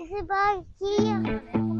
我是巴西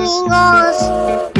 amigos.